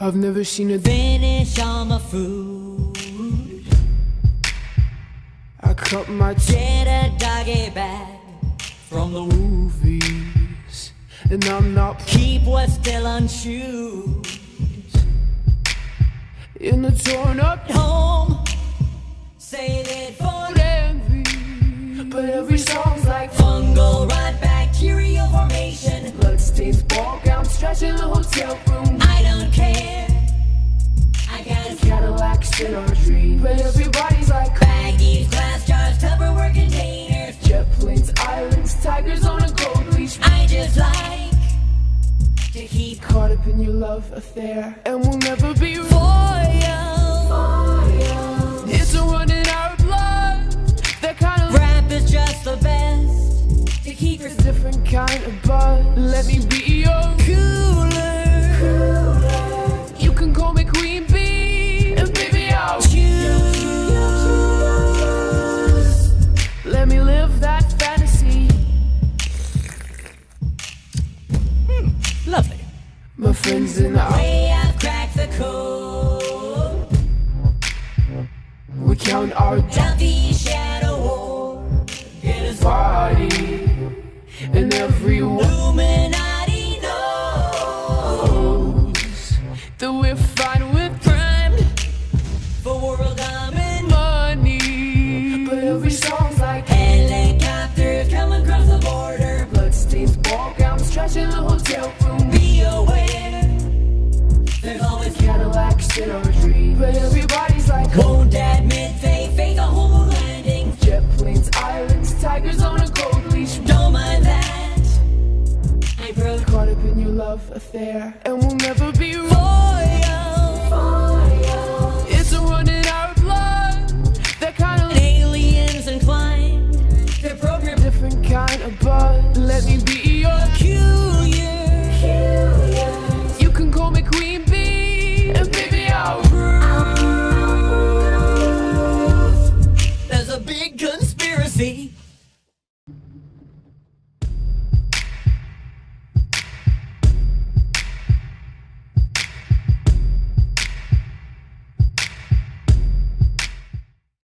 I've never seen a Finish all my food. I cut my a doggy bag from the movies, and I'm not Keep what's still unshoed. in the torn up Home. Save it for envy. But every song's like fungal rot, bacterial formation. bloodstains, ball gowns, trash in the hotel room. In our dreams. But everybody's like baggies, glass jars, Tupperware containers. jet planes, islands, tigers on a gold leash. I just like to keep Caught up in your love affair, and we'll never be foil. It's a run in our blood. That kind of Rap is just the best to keep your different kind of buzz. Let me be My friends and I, Way I've cracked the code. we count our Healthy shadow war. Get us body, and everyone Illuminati knows that we're fine with crime, for world domination. money. But every song's like Helicopters coming across the border. bloodstains, ball gowns, trash in the hotel room. Be aware. Cadillacs in our dreams. But everybody's like Won't admit they fake a homo landing. jet planes, islands, tigers on a gold leash. Don't mind that. Broke Caught up in your love affair, and we'll never be wrong.